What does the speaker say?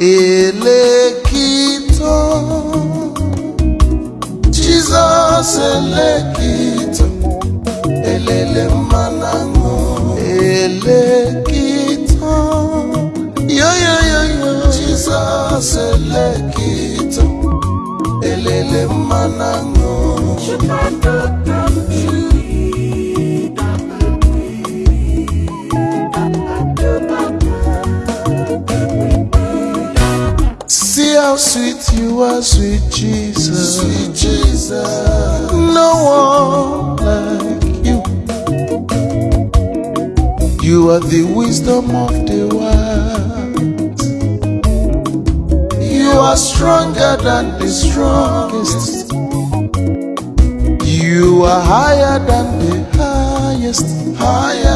eleki to. Jesus eleki to. Elele manango. Eleki to. Yoyoyoyo jesus eleki to. Elele manango. How sweet you are, sweet Jesus. Sweet Jesus. No one like you. You are the wisdom of the world. You are stronger than the strongest. You are higher than the highest. Higher